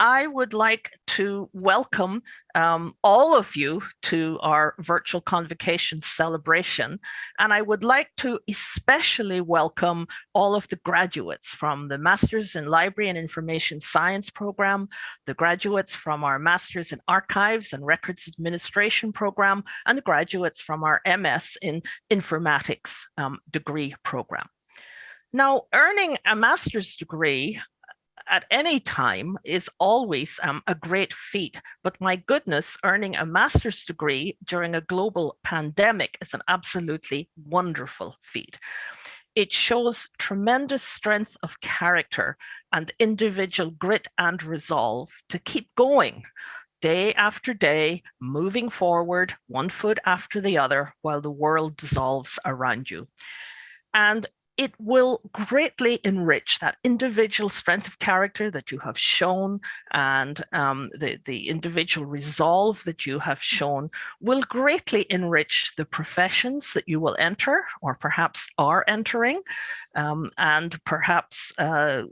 I would like to welcome um, all of you to our virtual convocation celebration. And I would like to especially welcome all of the graduates from the Masters in Library and Information Science program, the graduates from our Masters in Archives and Records Administration program, and the graduates from our MS in Informatics um, degree program. Now, earning a master's degree at any time is always um, a great feat. But my goodness, earning a master's degree during a global pandemic is an absolutely wonderful feat. It shows tremendous strength of character and individual grit and resolve to keep going day after day, moving forward, one foot after the other, while the world dissolves around you. And it will greatly enrich that individual strength of character that you have shown and um, the, the individual resolve that you have shown will greatly enrich the professions that you will enter or perhaps are entering um, and perhaps uh,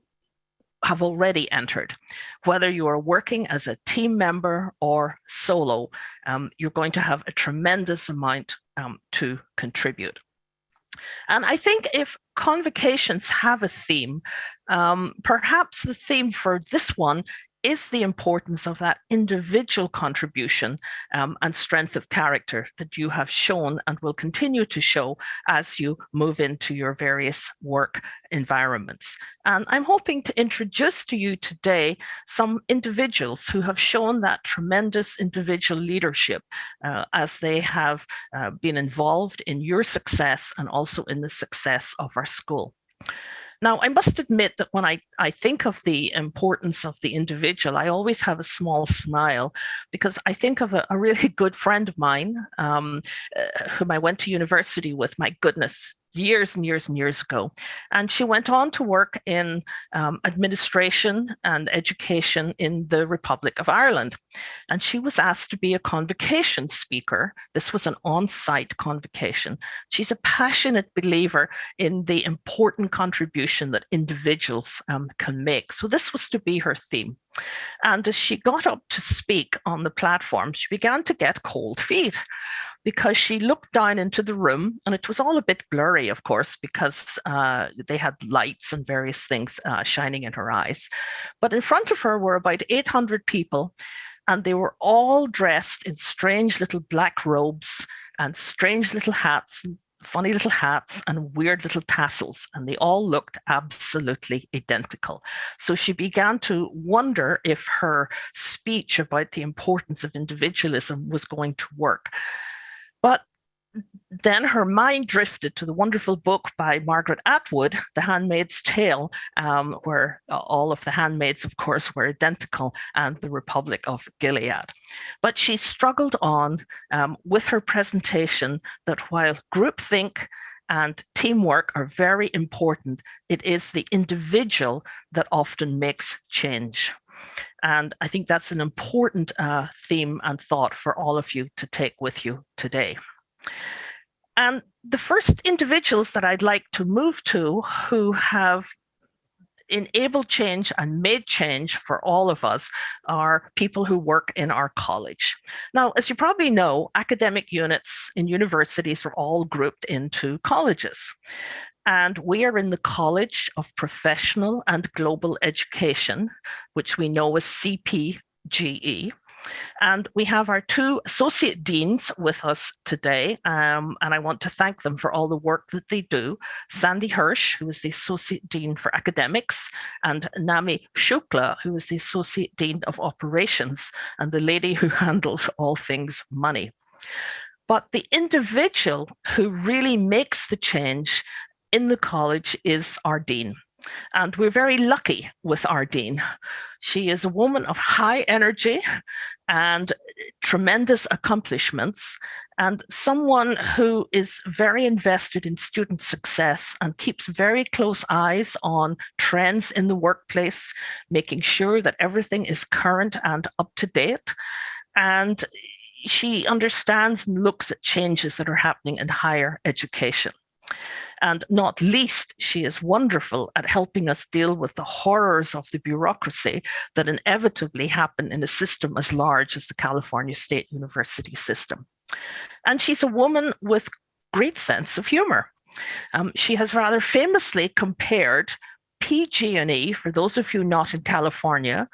have already entered. Whether you are working as a team member or solo, um, you're going to have a tremendous amount um, to contribute. And I think if convocations have a theme, um, perhaps the theme for this one is the importance of that individual contribution um, and strength of character that you have shown and will continue to show as you move into your various work environments. And I'm hoping to introduce to you today some individuals who have shown that tremendous individual leadership uh, as they have uh, been involved in your success and also in the success of our school. Now, I must admit that when I, I think of the importance of the individual, I always have a small smile because I think of a, a really good friend of mine um, uh, whom I went to university with. My goodness, years and years and years ago. And she went on to work in um, administration and education in the Republic of Ireland. And she was asked to be a convocation speaker. This was an on-site convocation. She's a passionate believer in the important contribution that individuals um, can make. So this was to be her theme. And as she got up to speak on the platform, she began to get cold feet because she looked down into the room and it was all a bit blurry, of course, because uh, they had lights and various things uh, shining in her eyes. But in front of her were about 800 people and they were all dressed in strange little black robes and strange little hats and funny little hats and weird little tassels, and they all looked absolutely identical. So she began to wonder if her speech about the importance of individualism was going to work. Then her mind drifted to the wonderful book by Margaret Atwood, The Handmaid's Tale, um, where all of the handmaids, of course, were identical, and the Republic of Gilead. But she struggled on um, with her presentation that while groupthink and teamwork are very important, it is the individual that often makes change. And I think that's an important uh, theme and thought for all of you to take with you today. And the first individuals that I'd like to move to who have enabled change and made change for all of us are people who work in our college. Now, as you probably know, academic units in universities are all grouped into colleges. And we are in the College of Professional and Global Education, which we know as CPGE. And we have our two associate deans with us today, um, and I want to thank them for all the work that they do. Sandy Hirsch, who is the Associate Dean for Academics, and Nami Shukla, who is the Associate Dean of Operations, and the lady who handles all things money. But the individual who really makes the change in the college is our dean. And we're very lucky with Ardeen. She is a woman of high energy and tremendous accomplishments, and someone who is very invested in student success and keeps very close eyes on trends in the workplace, making sure that everything is current and up to date. And she understands and looks at changes that are happening in higher education. And not least, she is wonderful at helping us deal with the horrors of the bureaucracy that inevitably happen in a system as large as the California State University system. And she's a woman with great sense of humor. Um, she has rather famously compared PG&E, for those of you not in California,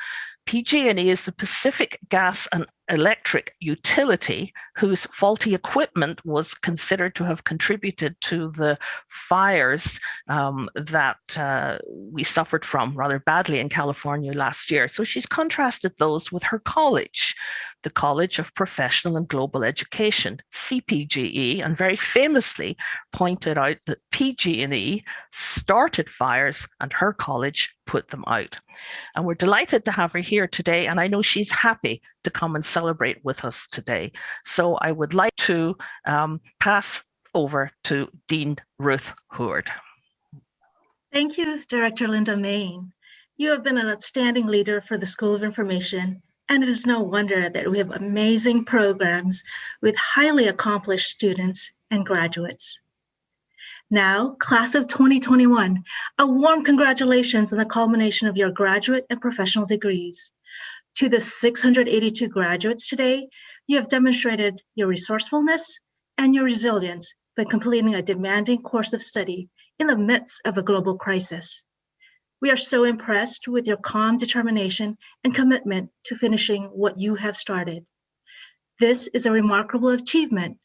PG&E is the Pacific Gas and Electric utility whose faulty equipment was considered to have contributed to the fires um, that uh, we suffered from rather badly in California last year. So she's contrasted those with her college, the College of Professional and Global Education, CPGE, and very famously pointed out that PG&E started fires and her college put them out. And we're delighted to have her here today, and I know she's happy to come and celebrate with us today. So I would like to um, pass over to Dean Ruth Huard. Thank you, Director Linda Main. You have been an outstanding leader for the School of Information and it is no wonder that we have amazing programs with highly accomplished students and graduates. Now, class of 2021, a warm congratulations on the culmination of your graduate and professional degrees. To the 682 graduates today, you have demonstrated your resourcefulness and your resilience by completing a demanding course of study in the midst of a global crisis. We are so impressed with your calm determination and commitment to finishing what you have started. This is a remarkable achievement,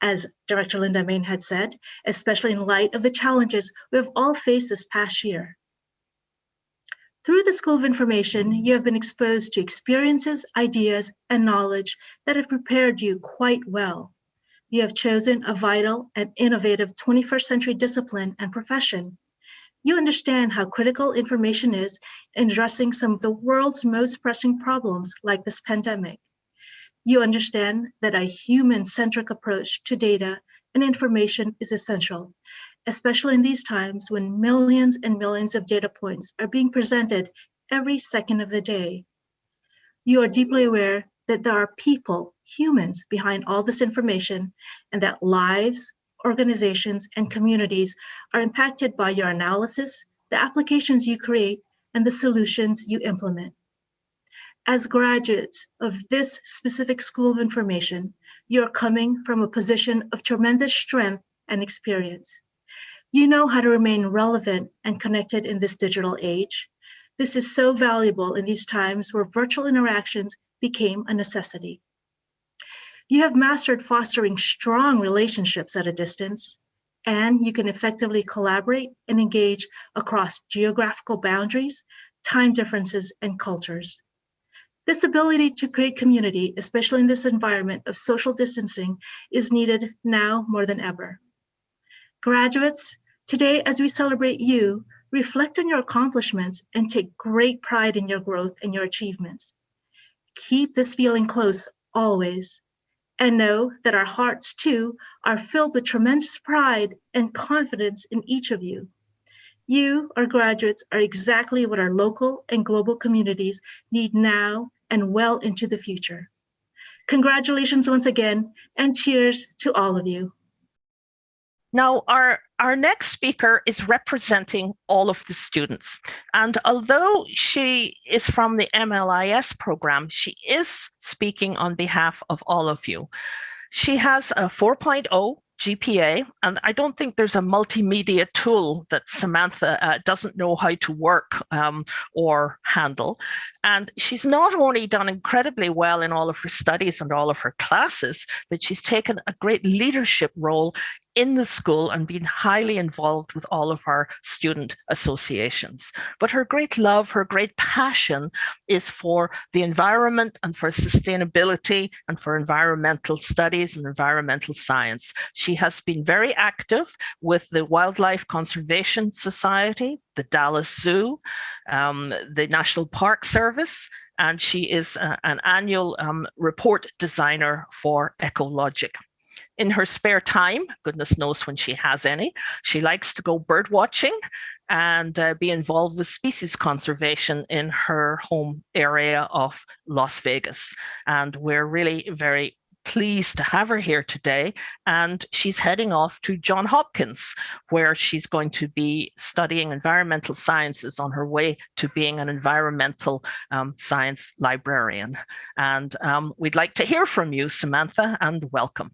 as Director Linda Main had said, especially in light of the challenges we have all faced this past year. Through the School of Information, you have been exposed to experiences, ideas, and knowledge that have prepared you quite well. You have chosen a vital and innovative 21st century discipline and profession you understand how critical information is in addressing some of the world's most pressing problems like this pandemic. You understand that a human-centric approach to data and information is essential, especially in these times when millions and millions of data points are being presented every second of the day. You are deeply aware that there are people, humans, behind all this information and that lives, organizations, and communities are impacted by your analysis, the applications you create, and the solutions you implement. As graduates of this specific School of Information, you're coming from a position of tremendous strength and experience. You know how to remain relevant and connected in this digital age. This is so valuable in these times where virtual interactions became a necessity. You have mastered fostering strong relationships at a distance, and you can effectively collaborate and engage across geographical boundaries, time differences, and cultures. This ability to create community, especially in this environment of social distancing, is needed now more than ever. Graduates, today as we celebrate you, reflect on your accomplishments and take great pride in your growth and your achievements. Keep this feeling close always and know that our hearts too are filled with tremendous pride and confidence in each of you. You, our graduates, are exactly what our local and global communities need now and well into the future. Congratulations once again, and cheers to all of you. Now, our, our next speaker is representing all of the students. And although she is from the MLIS program, she is speaking on behalf of all of you. She has a 4.0 GPA, and I don't think there's a multimedia tool that Samantha uh, doesn't know how to work um, or handle. And she's not only done incredibly well in all of her studies and all of her classes, but she's taken a great leadership role in the school and been highly involved with all of our student associations. But her great love, her great passion is for the environment and for sustainability and for environmental studies and environmental science. She has been very active with the Wildlife Conservation Society, the Dallas Zoo, um, the National Park Service, and she is uh, an annual um, report designer for Ecologic in her spare time, goodness knows when she has any, she likes to go bird watching and uh, be involved with species conservation in her home area of Las Vegas. And we're really very pleased to have her here today. And she's heading off to John Hopkins, where she's going to be studying environmental sciences on her way to being an environmental um, science librarian. And um, we'd like to hear from you, Samantha, and welcome.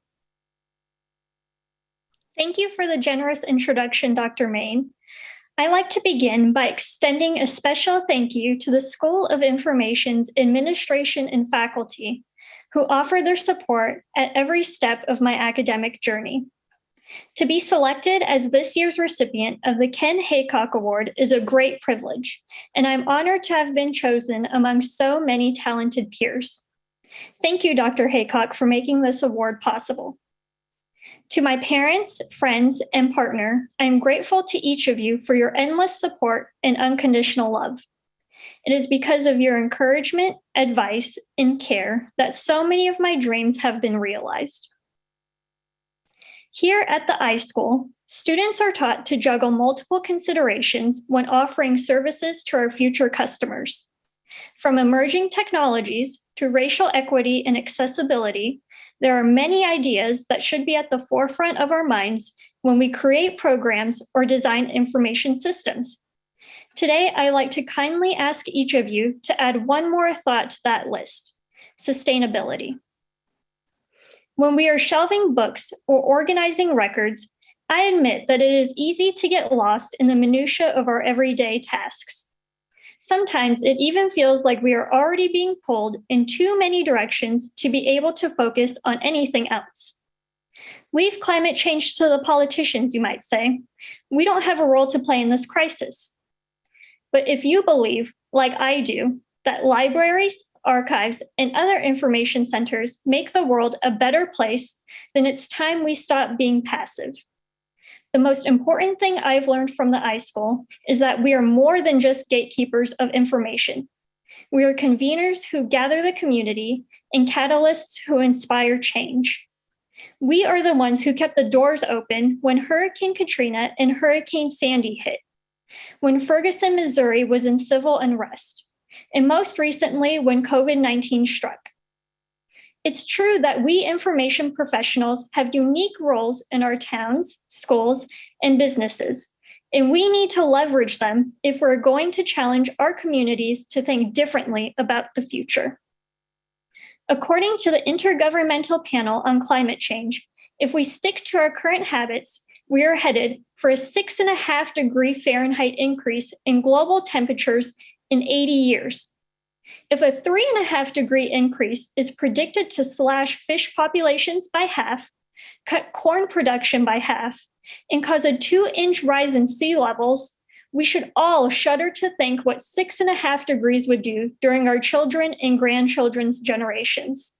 Thank you for the generous introduction, Dr. Main. I'd like to begin by extending a special thank you to the School of Information's administration and faculty who offer their support at every step of my academic journey. To be selected as this year's recipient of the Ken Haycock Award is a great privilege, and I'm honored to have been chosen among so many talented peers. Thank you, Dr. Haycock, for making this award possible. To my parents, friends, and partner, I am grateful to each of you for your endless support and unconditional love. It is because of your encouragement, advice, and care that so many of my dreams have been realized. Here at the iSchool, students are taught to juggle multiple considerations when offering services to our future customers. From emerging technologies to racial equity and accessibility, there are many ideas that should be at the forefront of our minds when we create programs or design information systems. Today, I like to kindly ask each of you to add one more thought to that list, sustainability. When we are shelving books or organizing records, I admit that it is easy to get lost in the minutia of our everyday tasks. Sometimes it even feels like we are already being pulled in too many directions to be able to focus on anything else. Leave climate change to the politicians, you might say. We don't have a role to play in this crisis. But if you believe, like I do, that libraries, archives, and other information centers make the world a better place, then it's time we stop being passive. The most important thing I've learned from the iSchool is that we are more than just gatekeepers of information. We are conveners who gather the community and catalysts who inspire change. We are the ones who kept the doors open when Hurricane Katrina and Hurricane Sandy hit, when Ferguson, Missouri was in civil unrest, and most recently when COVID-19 struck. It's true that we information professionals have unique roles in our towns, schools, and businesses, and we need to leverage them if we're going to challenge our communities to think differently about the future. According to the Intergovernmental Panel on Climate Change, if we stick to our current habits, we are headed for a six and a half degree Fahrenheit increase in global temperatures in 80 years, if a three and a half degree increase is predicted to slash fish populations by half, cut corn production by half, and cause a two inch rise in sea levels, we should all shudder to think what six and a half degrees would do during our children and grandchildren's generations.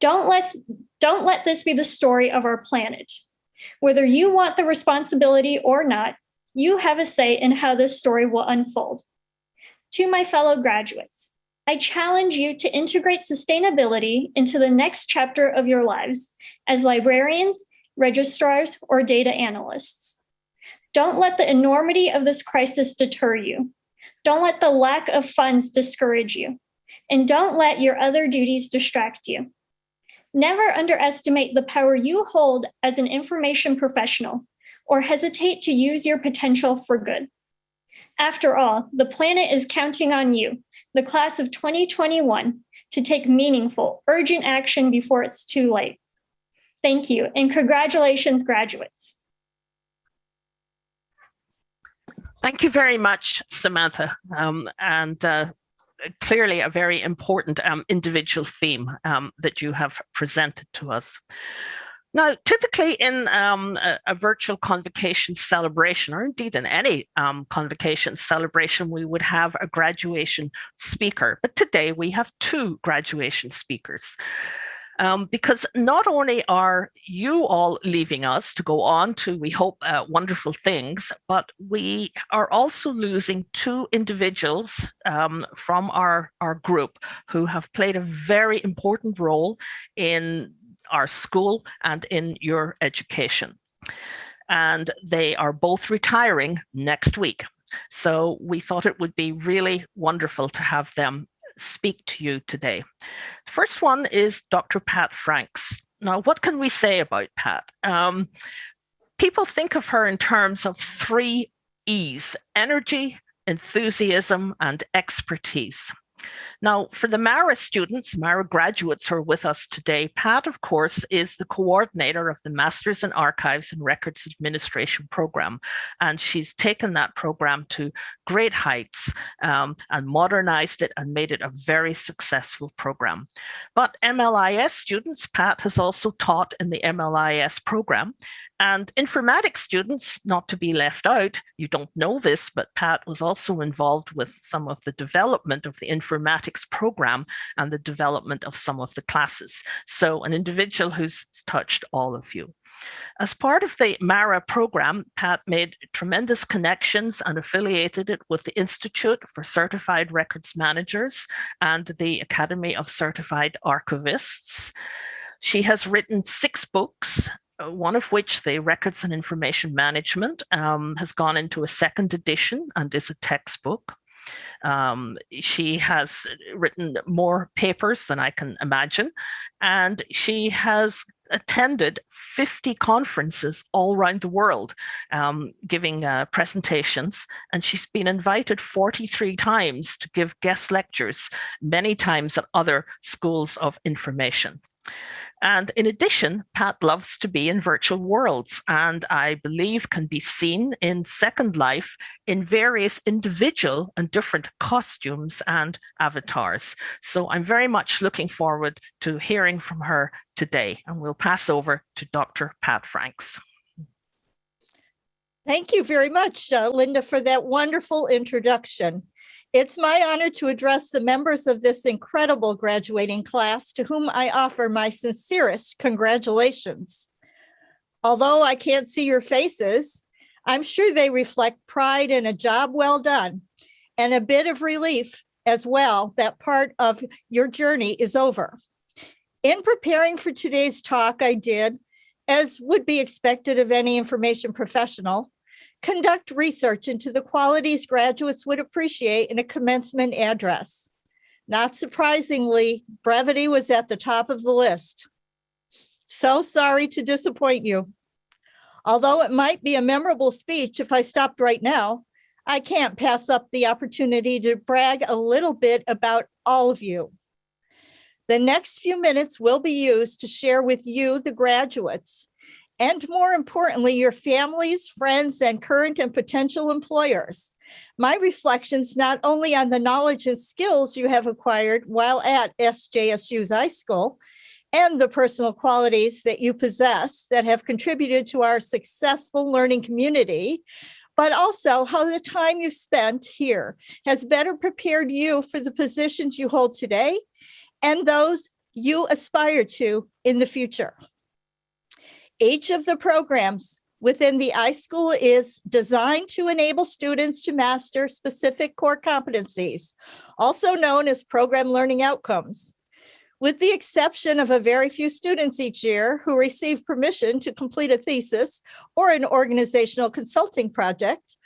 Don't let, don't let this be the story of our planet. Whether you want the responsibility or not, you have a say in how this story will unfold. To my fellow graduates, I challenge you to integrate sustainability into the next chapter of your lives as librarians, registrars, or data analysts. Don't let the enormity of this crisis deter you. Don't let the lack of funds discourage you. And don't let your other duties distract you. Never underestimate the power you hold as an information professional or hesitate to use your potential for good. After all, the planet is counting on you, the class of 2021, to take meaningful, urgent action before it's too late. Thank you, and congratulations, graduates. Thank you very much, Samantha. Um, and uh, clearly a very important um, individual theme um, that you have presented to us. Now, typically in um, a, a, virtual convocation celebration, or indeed in any um, convocation celebration, we would have a graduation speaker. But today we have two graduation speakers. Um, because not only are you all leaving us to go on to, we hope, uh, wonderful things, but we are also losing two individuals um, from our, our group who have played a very important role in our school and in your education. And they are both retiring next week. So we thought it would be really wonderful to have them speak to you today. The first one is Dr. Pat Franks. Now, what can we say about Pat? Um, people think of her in terms of three E's, energy, enthusiasm, and expertise. Now, for the MARA students, MARA graduates who are with us today, Pat, of course, is the coordinator of the Masters in Archives and Records Administration program. And she's taken that program to great heights um, and modernized it and made it a very successful program. But MLIS students, Pat has also taught in the MLIS program. And informatics students, not to be left out, you don't know this, but Pat was also involved with some of the development of the informatics program and the development of some of the classes. So an individual who's touched all of you. As part of the MARA program, Pat made tremendous connections and affiliated it with the Institute for Certified Records Managers and the Academy of Certified Archivists. She has written six books, one of which, the Records and Information Management, um, has gone into a second edition and is a textbook. Um, she has written more papers than I can imagine, and she has attended 50 conferences all around the world, um, giving uh, presentations, and she's been invited 43 times to give guest lectures, many times at other schools of information. And in addition, Pat loves to be in virtual worlds and I believe can be seen in Second Life in various individual and different costumes and avatars. So I'm very much looking forward to hearing from her today and we'll pass over to Dr. Pat Franks. Thank you very much, uh, Linda, for that wonderful introduction. It's my honor to address the members of this incredible graduating class to whom I offer my sincerest congratulations. Although I can't see your faces, I'm sure they reflect pride in a job well done and a bit of relief as well that part of your journey is over. In preparing for today's talk, I did, as would be expected of any information professional, conduct research into the qualities graduates would appreciate in a commencement address. Not surprisingly, brevity was at the top of the list. So sorry to disappoint you. Although it might be a memorable speech if I stopped right now, I can't pass up the opportunity to brag a little bit about all of you. The next few minutes will be used to share with you, the graduates, and more importantly, your families, friends, and current and potential employers. My reflections not only on the knowledge and skills you have acquired while at SJSU's iSchool, and the personal qualities that you possess that have contributed to our successful learning community, but also how the time you spent here has better prepared you for the positions you hold today and those you aspire to in the future. Each of the programs within the iSchool is designed to enable students to master specific core competencies, also known as program learning outcomes. With the exception of a very few students each year who receive permission to complete a thesis or an organizational consulting project,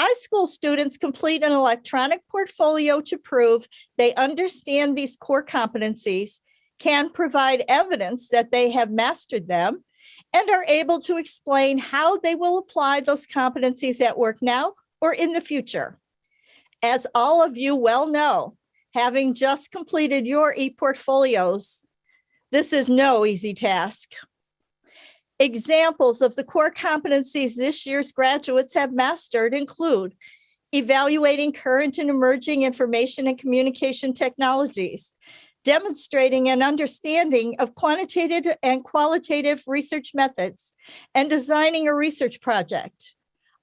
iSchool students complete an electronic portfolio to prove they understand these core competencies, can provide evidence that they have mastered them, and are able to explain how they will apply those competencies at work now or in the future. As all of you well know, having just completed your e-portfolios, this is no easy task. Examples of the core competencies this year's graduates have mastered include evaluating current and emerging information and communication technologies, demonstrating an understanding of quantitative and qualitative research methods, and designing a research project.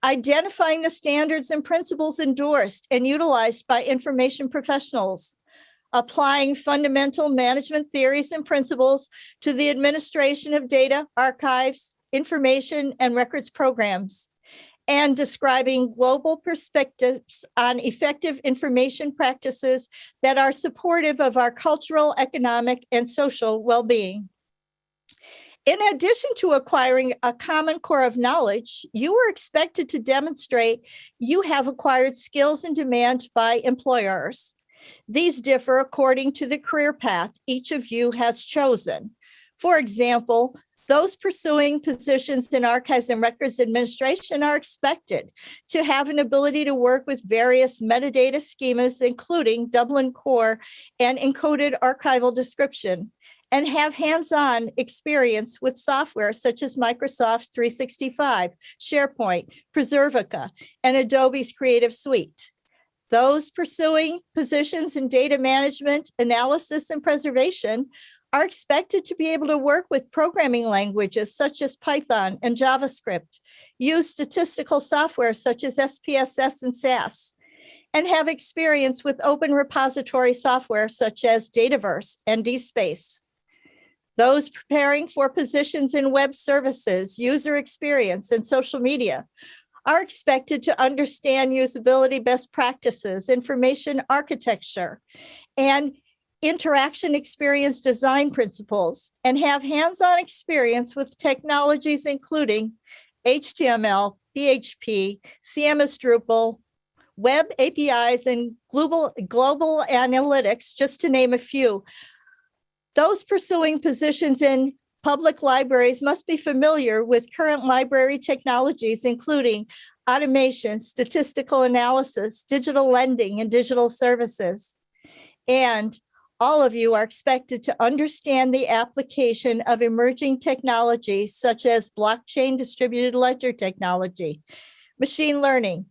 Identifying the standards and principles endorsed and utilized by information professionals, applying fundamental management theories and principles to the administration of data, archives, information, and records programs, and describing global perspectives on effective information practices that are supportive of our cultural, economic, and social well-being. In addition to acquiring a common core of knowledge, you are expected to demonstrate you have acquired skills in demand by employers. These differ according to the career path each of you has chosen. For example, those pursuing positions in archives and records administration are expected to have an ability to work with various metadata schemas, including Dublin Core and encoded archival description, and have hands-on experience with software such as Microsoft 365, SharePoint, Preservica, and Adobe's Creative Suite. Those pursuing positions in data management, analysis, and preservation are expected to be able to work with programming languages such as Python and JavaScript, use statistical software such as SPSS and SAS, and have experience with open repository software such as Dataverse and DSpace. Those preparing for positions in web services, user experience, and social media are expected to understand usability best practices, information architecture, and interaction experience design principles and have hands-on experience with technologies including HTML, PHP, CMS Drupal, web APIs, and global, global analytics, just to name a few. Those pursuing positions in public libraries must be familiar with current library technologies, including automation, statistical analysis, digital lending, and digital services. And all of you are expected to understand the application of emerging technologies such as blockchain distributed ledger technology, machine learning,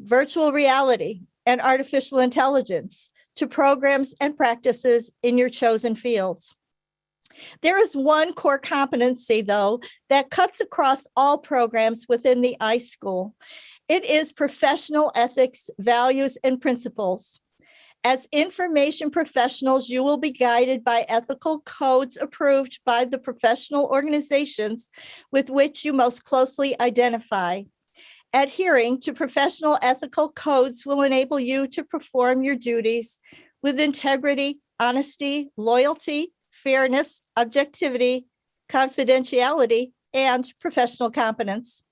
virtual reality, and artificial intelligence to programs and practices in your chosen fields. There is one core competency, though, that cuts across all programs within the iSchool. It is professional ethics, values, and principles. As information professionals, you will be guided by ethical codes approved by the professional organizations with which you most closely identify. Adhering to professional ethical codes will enable you to perform your duties with integrity, honesty, loyalty, fairness, objectivity, confidentiality, and professional competence.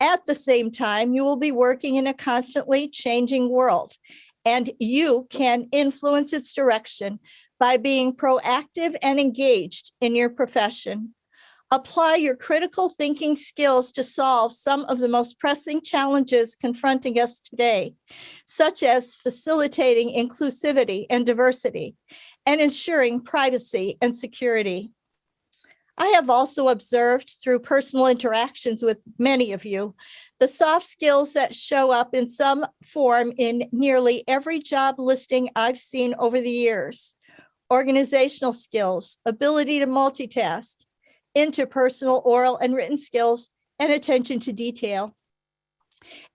At the same time, you will be working in a constantly changing world and you can influence its direction by being proactive and engaged in your profession. Apply your critical thinking skills to solve some of the most pressing challenges confronting us today, such as facilitating inclusivity and diversity and ensuring privacy and security. I have also observed through personal interactions with many of you, the soft skills that show up in some form in nearly every job listing I've seen over the years. Organizational skills, ability to multitask, interpersonal oral and written skills, and attention to detail.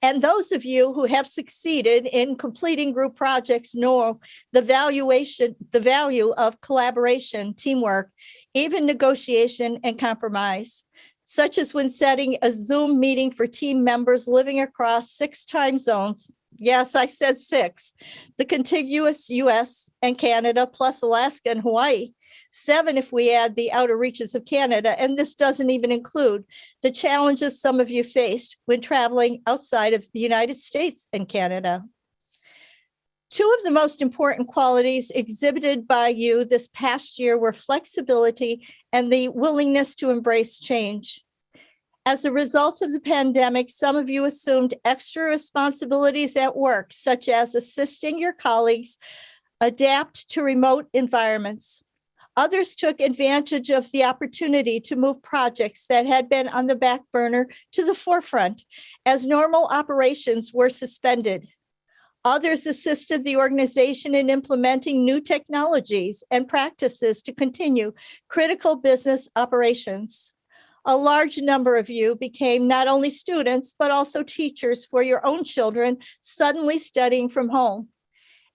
And those of you who have succeeded in completing group projects know the valuation, the value of collaboration, teamwork, even negotiation and compromise, such as when setting a Zoom meeting for team members living across six time zones. Yes, I said six, the contiguous US and Canada plus Alaska and Hawaii seven if we add the outer reaches of Canada. And this doesn't even include the challenges some of you faced when traveling outside of the United States and Canada. Two of the most important qualities exhibited by you this past year were flexibility and the willingness to embrace change. As a result of the pandemic, some of you assumed extra responsibilities at work, such as assisting your colleagues adapt to remote environments. Others took advantage of the opportunity to move projects that had been on the back burner to the forefront as normal operations were suspended. Others assisted the organization in implementing new technologies and practices to continue critical business operations. A large number of you became not only students, but also teachers for your own children suddenly studying from home.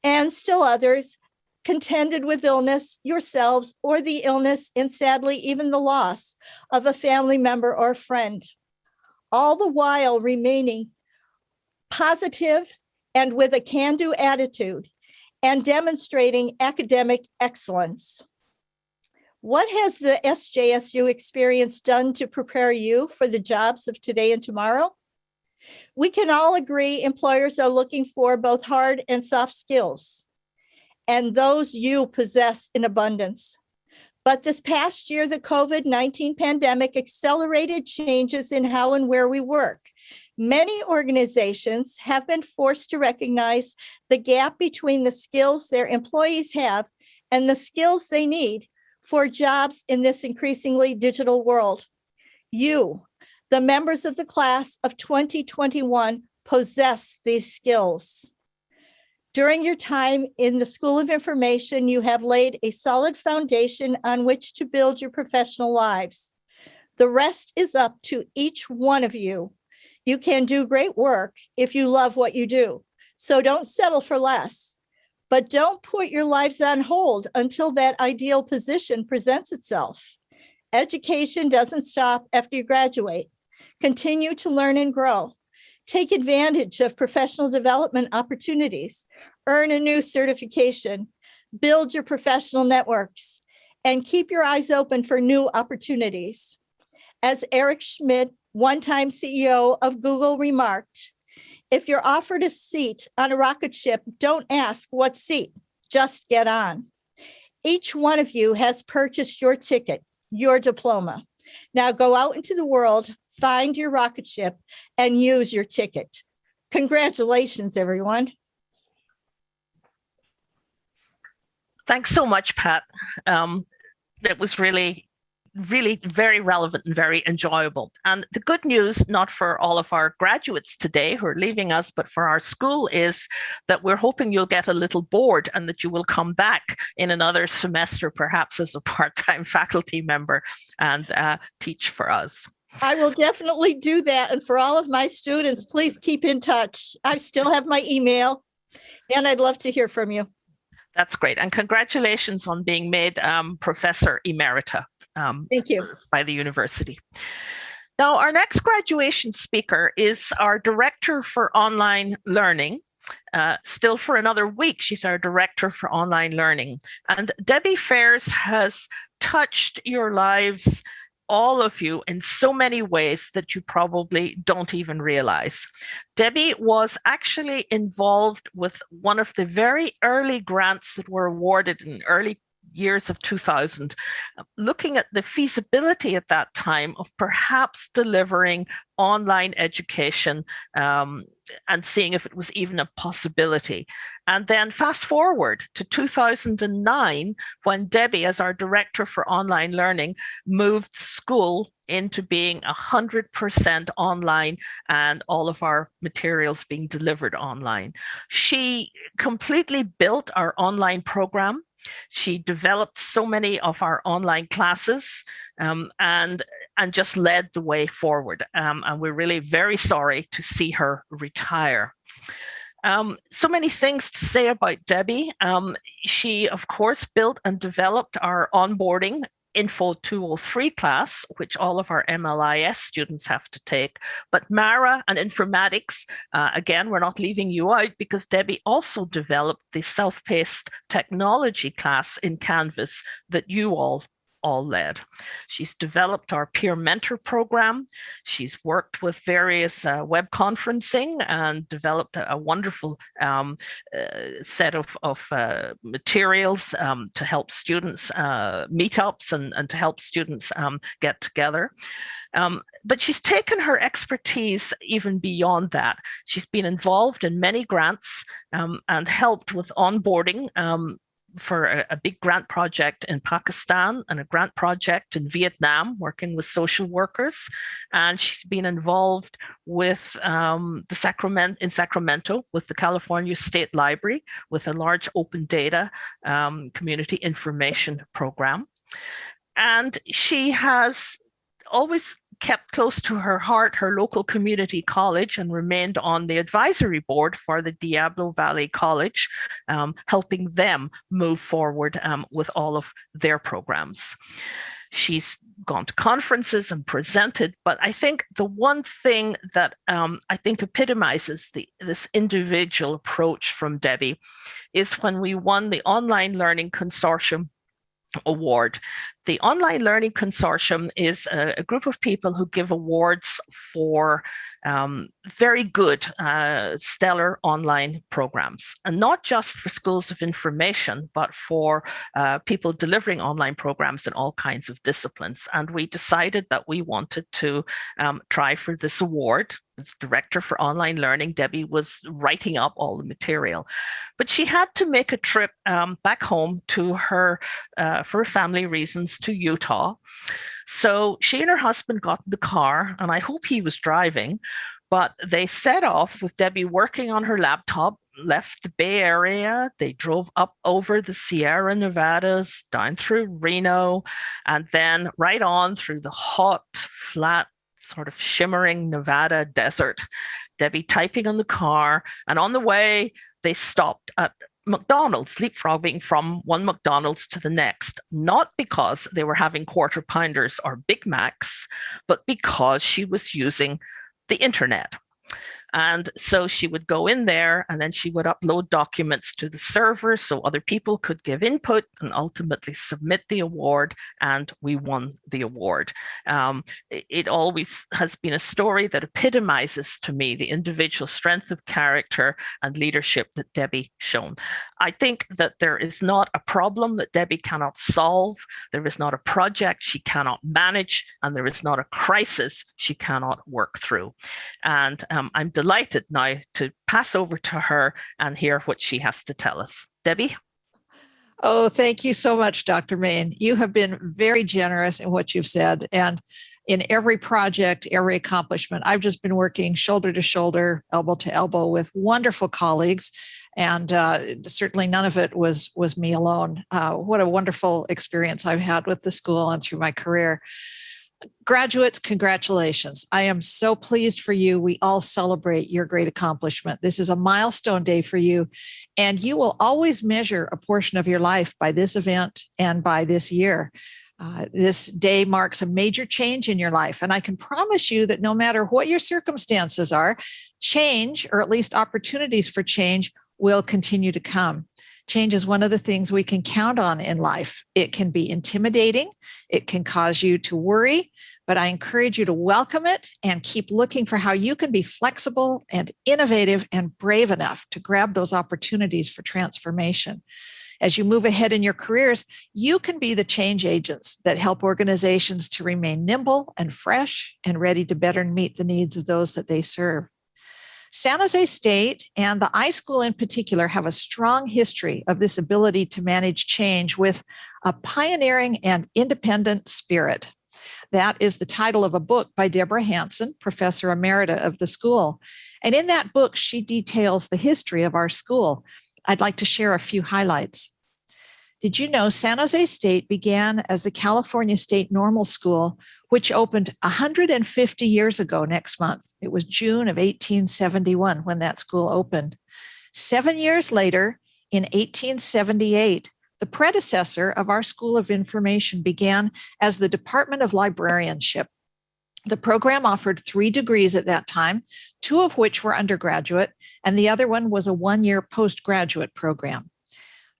And still others contended with illness yourselves or the illness and sadly even the loss of a family member or friend, all the while remaining positive and with a can-do attitude and demonstrating academic excellence. What has the SJSU experience done to prepare you for the jobs of today and tomorrow? We can all agree employers are looking for both hard and soft skills and those you possess in abundance. But this past year, the COVID-19 pandemic accelerated changes in how and where we work. Many organizations have been forced to recognize the gap between the skills their employees have and the skills they need for jobs in this increasingly digital world. You, the members of the class of 2021, possess these skills. During your time in the School of Information, you have laid a solid foundation on which to build your professional lives. The rest is up to each one of you. You can do great work if you love what you do. So don't settle for less, but don't put your lives on hold until that ideal position presents itself. Education doesn't stop after you graduate. Continue to learn and grow. Take advantage of professional development opportunities, earn a new certification, build your professional networks, and keep your eyes open for new opportunities. As Eric Schmidt, one-time CEO of Google remarked, if you're offered a seat on a rocket ship, don't ask what seat, just get on. Each one of you has purchased your ticket, your diploma. Now go out into the world, find your rocket ship and use your ticket. Congratulations, everyone. Thanks so much, Pat. Um, it was really really very relevant and very enjoyable. And the good news, not for all of our graduates today who are leaving us, but for our school is that we're hoping you'll get a little bored and that you will come back in another semester, perhaps as a part-time faculty member and uh, teach for us. I will definitely do that. And for all of my students, please keep in touch. I still have my email and I'd love to hear from you. That's great. And congratulations on being made um, Professor Emerita um, Thank you. by the university. Now, our next graduation speaker is our Director for Online Learning, uh, still for another week. She's our director for online learning. And Debbie Faires has touched your lives, all of you, in so many ways that you probably don't even realize. Debbie was actually involved with one of the very early grants that were awarded in early years of 2000, looking at the feasibility at that time of perhaps delivering online education um, and seeing if it was even a possibility. And then fast forward to 2009, when Debbie, as our director for online learning, moved school into being 100% online and all of our materials being delivered online. She completely built our online program she developed so many of our online classes um, and, and just led the way forward. Um, and we're really very sorry to see her retire. Um, so many things to say about Debbie. Um, she, of course, built and developed our onboarding Info 203 class, which all of our MLIS students have to take. But MARA and informatics, uh, again, we're not leaving you out because Debbie also developed the self-paced technology class in Canvas that you all all led. She's developed our peer mentor program. She's worked with various uh, web conferencing and developed a, a wonderful um, uh, set of, of uh, materials um, to help students uh, meetups and, and to help students um, get together. Um, but she's taken her expertise even beyond that. She's been involved in many grants um, and helped with onboarding um, for a, a, big grant project in Pakistan and a grant project in Vietnam, working with social workers. And she's been involved with um, the Sacramento in Sacramento with the California State Library with a large open data um, community information program. And she has always kept close to her heart her local community college and remained on the advisory board for the Diablo Valley College, um, helping them move forward um, with all of their programs. She's gone to conferences and presented, but I think the one thing that um, I think epitomizes the, this individual approach from Debbie is when we won the Online Learning Consortium award. The Online Learning Consortium is a, a group of people who give awards for um, very good, uh, stellar online programs, and not just for schools of information, but for uh, people delivering online programs in all kinds of disciplines. And we decided that we wanted to um, try for this award as director for online learning, Debbie was writing up all the material. But she had to make a trip um, back home to her, uh, for family reasons, to Utah. So she and her husband got in the car, and I hope he was driving, but they set off with Debbie working on her laptop, left the Bay Area. They drove up over the Sierra Nevadas, down through Reno, and then right on through the hot, flat sort of shimmering Nevada desert. Debbie typing on the car, and on the way, they stopped at McDonald's, leapfrogging from one McDonald's to the next, not because they were having quarter pounders or Big Macs, but because she was using the internet. And so she would go in there and then she would upload documents to the server so other people could give input and ultimately submit the award. And we won the award. Um, it, always has been a story that epitomizes to me the individual strength of character and leadership that Debbie shown. I think that there is not a problem that Debbie cannot solve. There is not a project she cannot manage, and there is not a crisis she cannot work through. And um, I'm delighted now to pass over to her and hear what she has to tell us. Debbie? Oh, thank you so much, Dr. Main. You have been very generous in what you've said. And in every project, every accomplishment, I've just been working shoulder to shoulder, elbow to elbow with wonderful colleagues. And uh, certainly none of it was was me alone. Uh, what a wonderful experience I've had with the school and through my career graduates, congratulations. I am so pleased for you. We all celebrate your great accomplishment. This is a milestone day for you, and you will always measure a portion of your life by this event and by this year. Uh, this day marks a major change in your life. And I can promise you that no matter what your circumstances are, change, or at least opportunities for change, will continue to come. Change is one of the things we can count on in life. It can be intimidating, it can cause you to worry, but I encourage you to welcome it and keep looking for how you can be flexible and innovative and brave enough to grab those opportunities for transformation. As you move ahead in your careers, you can be the change agents that help organizations to remain nimble and fresh and ready to better meet the needs of those that they serve. San Jose State and the iSchool in particular have a strong history of this ability to manage change with a pioneering and independent spirit. That is the title of a book by Deborah Hansen, professor emerita of the school. And in that book, she details the history of our school. I'd like to share a few highlights. Did you know San Jose State began as the California State Normal School which opened 150 years ago next month. It was June of 1871 when that school opened. Seven years later, in 1878, the predecessor of our School of Information began as the Department of Librarianship. The program offered three degrees at that time, two of which were undergraduate, and the other one was a one year postgraduate program.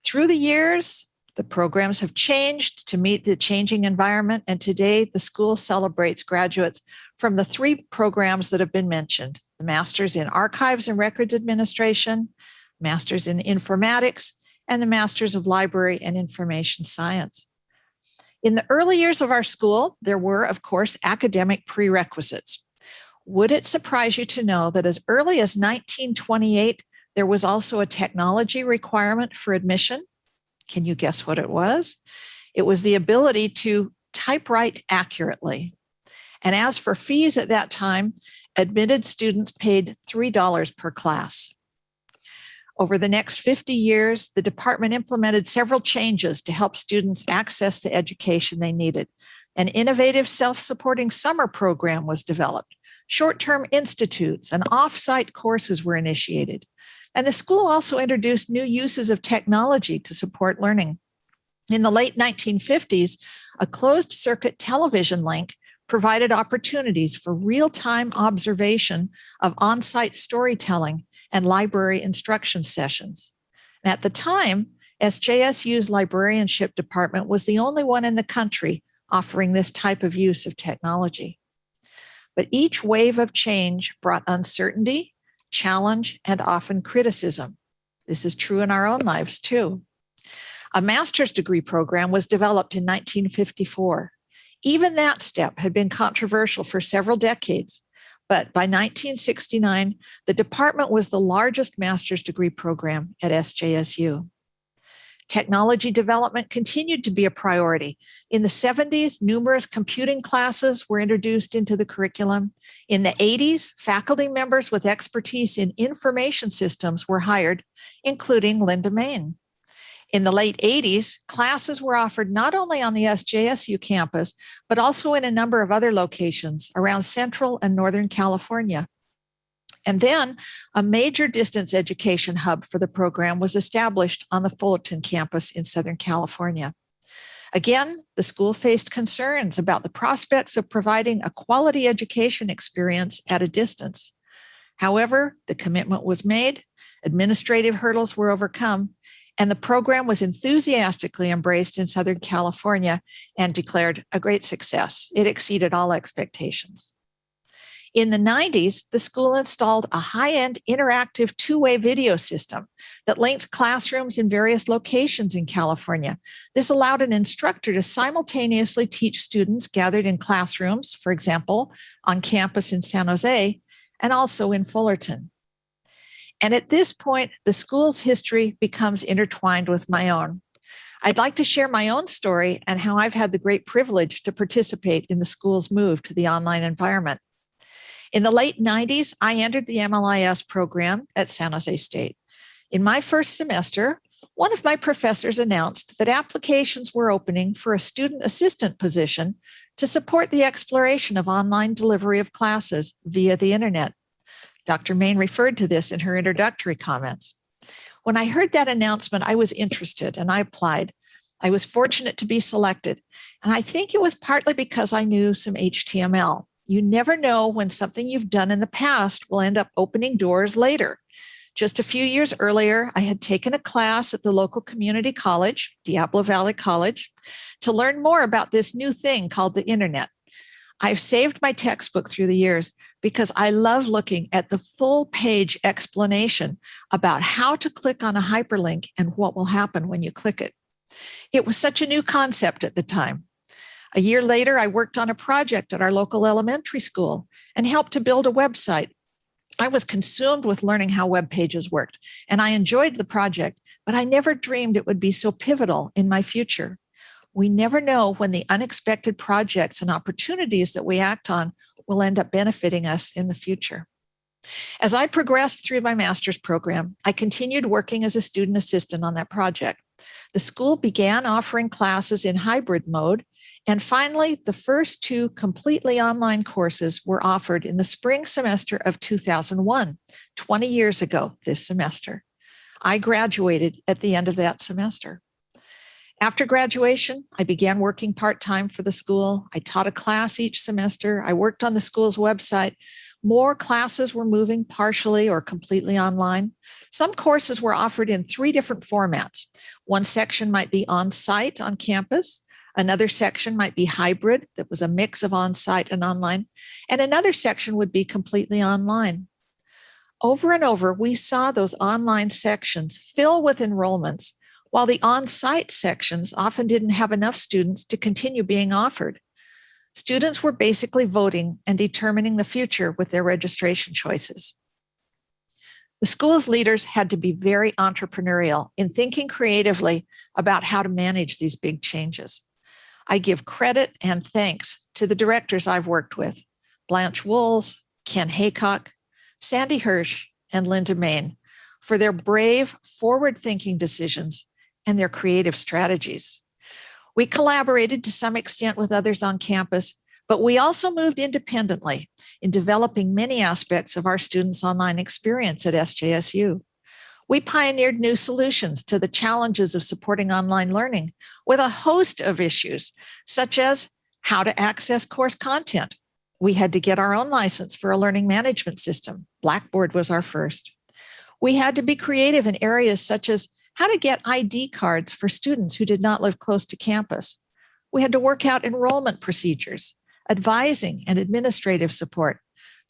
Through the years, the programs have changed to meet the changing environment, and today the school celebrates graduates from the three programs that have been mentioned the Masters in Archives and Records Administration, Masters in Informatics, and the Masters of Library and Information Science. In the early years of our school, there were, of course, academic prerequisites. Would it surprise you to know that as early as 1928, there was also a technology requirement for admission? Can you guess what it was? It was the ability to typewrite accurately. And as for fees at that time, admitted students paid $3 per class. Over the next 50 years, the department implemented several changes to help students access the education they needed. An innovative self supporting summer program was developed. Short term institutes and off site courses were initiated. And the school also introduced new uses of technology to support learning. In the late 1950s, a closed circuit television link provided opportunities for real time observation of on site storytelling and library instruction sessions. And at the time, SJSU's librarianship department was the only one in the country offering this type of use of technology. But each wave of change brought uncertainty, challenge, and often criticism. This is true in our own lives too. A master's degree program was developed in 1954. Even that step had been controversial for several decades, but by 1969, the department was the largest master's degree program at SJSU. Technology development continued to be a priority. In the 70s, numerous computing classes were introduced into the curriculum. In the 80s, faculty members with expertise in information systems were hired, including Linda Main. In the late 80s, classes were offered not only on the SJSU campus, but also in a number of other locations around Central and Northern California. And then a major distance education hub for the program was established on the Fullerton campus in Southern California. Again, the school faced concerns about the prospects of providing a quality education experience at a distance. However, the commitment was made, administrative hurdles were overcome, and the program was enthusiastically embraced in Southern California and declared a great success. It exceeded all expectations. In the 90s, the school installed a high-end interactive two-way video system that linked classrooms in various locations in California. This allowed an instructor to simultaneously teach students gathered in classrooms, for example, on campus in San Jose, and also in Fullerton. And at this point, the school's history becomes intertwined with my own. I'd like to share my own story and how I've had the great privilege to participate in the school's move to the online environment. In the late 90s, I entered the MLIS program at San Jose State. In my first semester, one of my professors announced that applications were opening for a student assistant position to support the exploration of online delivery of classes via the internet. Dr. Main referred to this in her introductory comments. When I heard that announcement, I was interested and I applied. I was fortunate to be selected. And I think it was partly because I knew some HTML. You never know when something you've done in the past will end up opening doors later. Just a few years earlier, I had taken a class at the local community college, Diablo Valley College, to learn more about this new thing called the internet. I've saved my textbook through the years because I love looking at the full page explanation about how to click on a hyperlink and what will happen when you click it. It was such a new concept at the time. A year later, I worked on a project at our local elementary school and helped to build a website. I was consumed with learning how web pages worked, and I enjoyed the project, but I never dreamed it would be so pivotal in my future. We never know when the unexpected projects and opportunities that we act on will end up benefiting us in the future. As I progressed through my master's program, I continued working as a student assistant on that project. The school began offering classes in hybrid mode and finally, the first two completely online courses were offered in the spring semester of 2001, 20 years ago this semester. I graduated at the end of that semester. After graduation, I began working part-time for the school. I taught a class each semester. I worked on the school's website. More classes were moving partially or completely online. Some courses were offered in three different formats. One section might be on site on campus. Another section might be hybrid, that was a mix of on-site and online, and another section would be completely online. Over and over, we saw those online sections fill with enrollments, while the on-site sections often didn't have enough students to continue being offered. Students were basically voting and determining the future with their registration choices. The school's leaders had to be very entrepreneurial in thinking creatively about how to manage these big changes. I give credit and thanks to the directors I've worked with, Blanche Woolls, Ken Haycock, Sandy Hirsch, and Linda Main, for their brave, forward-thinking decisions and their creative strategies. We collaborated to some extent with others on campus, but we also moved independently in developing many aspects of our students' online experience at SJSU. We pioneered new solutions to the challenges of supporting online learning with a host of issues, such as how to access course content. We had to get our own license for a learning management system. Blackboard was our first. We had to be creative in areas such as how to get ID cards for students who did not live close to campus. We had to work out enrollment procedures, advising and administrative support,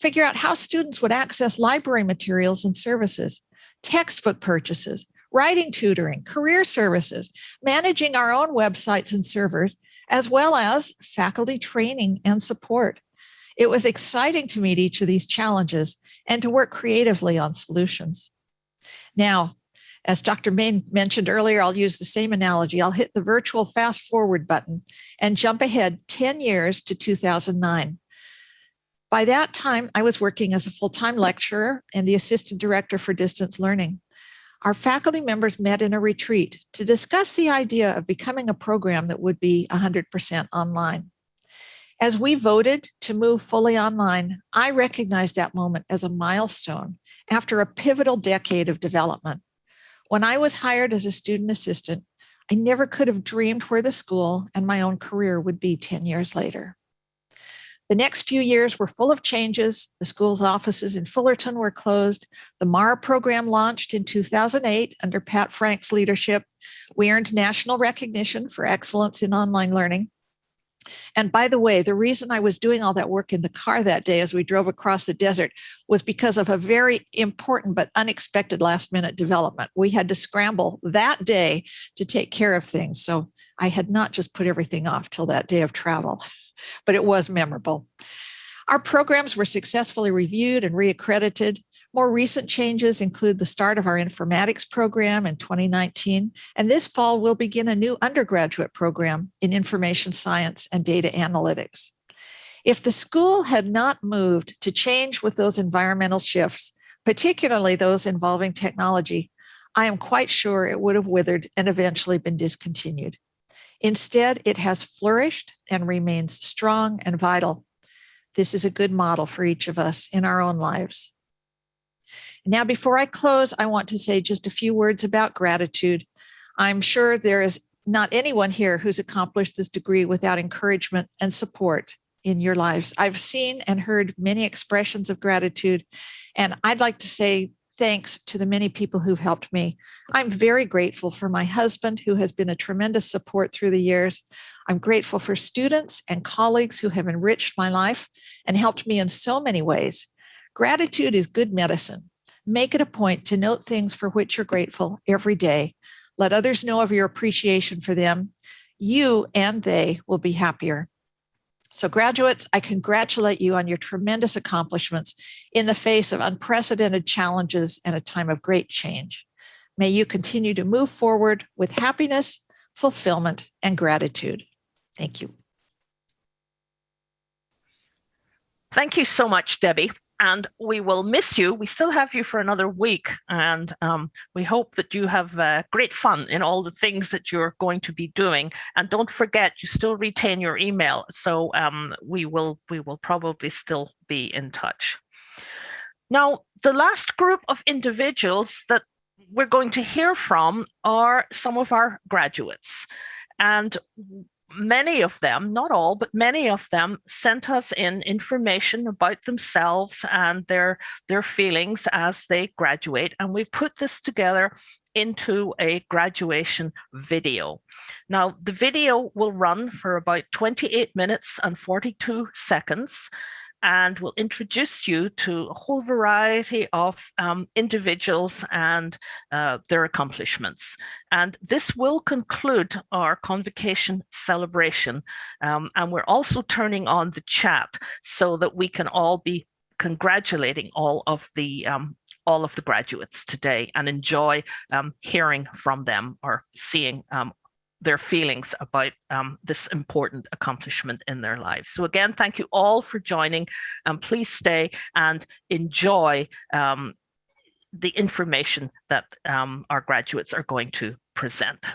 figure out how students would access library materials and services, textbook purchases, writing tutoring, career services, managing our own websites and servers, as well as faculty training and support. It was exciting to meet each of these challenges and to work creatively on solutions. Now, as Dr. Main mentioned earlier, I'll use the same analogy. I'll hit the virtual fast forward button and jump ahead 10 years to 2009. By that time, I was working as a full-time lecturer and the assistant director for distance learning. Our faculty members met in a retreat to discuss the idea of becoming a program that would be 100% online. As we voted to move fully online, I recognized that moment as a milestone after a pivotal decade of development. When I was hired as a student assistant, I never could have dreamed where the school and my own career would be 10 years later. The next few years were full of changes. The school's offices in Fullerton were closed. The MARA program launched in 2008 under Pat Franks' leadership. We earned national recognition for excellence in online learning. And by the way, the reason I was doing all that work in the car that day as we drove across the desert was because of a very important but unexpected last minute development. We had to scramble that day to take care of things. So I had not just put everything off till that day of travel, but it was memorable. Our programs were successfully reviewed and reaccredited. More recent changes include the start of our informatics program in 2019, and this fall we'll begin a new undergraduate program in information science and data analytics. If the school had not moved to change with those environmental shifts, particularly those involving technology, I am quite sure it would have withered and eventually been discontinued. Instead, it has flourished and remains strong and vital. This is a good model for each of us in our own lives. Now, before I close, I want to say just a few words about gratitude. I'm sure there is not anyone here who's accomplished this degree without encouragement and support in your lives. I've seen and heard many expressions of gratitude, and I'd like to say thanks to the many people who've helped me. I'm very grateful for my husband, who has been a tremendous support through the years. I'm grateful for students and colleagues who have enriched my life and helped me in so many ways. Gratitude is good medicine. Make it a point to note things for which you're grateful every day. Let others know of your appreciation for them. You and they will be happier. So graduates, I congratulate you on your tremendous accomplishments in the face of unprecedented challenges and a time of great change. May you continue to move forward with happiness, fulfillment, and gratitude. Thank you. Thank you so much, Debbie and we will miss you. We still have you for another week, and um, we hope that you have uh, great fun in all the things that you're going to be doing. And don't forget, you still retain your email, so um, we will we will probably still be in touch. Now, the last group of individuals that we're going to hear from are some of our graduates. And many of them, not all, but many of them sent us in information about themselves and their, their feelings as they graduate. And we've put this together into a graduation video. Now, the video will run for about 28 minutes and 42 seconds and will introduce you to a whole variety of um, individuals and uh, their accomplishments. And this will conclude our convocation celebration. Um, and we're also turning on the chat so that we can all be congratulating all of the um, all of the graduates today and enjoy um, hearing from them or seeing um, their feelings about um, this important accomplishment in their lives. So again, thank you all for joining and please stay and enjoy um, the information that um, our graduates are going to present.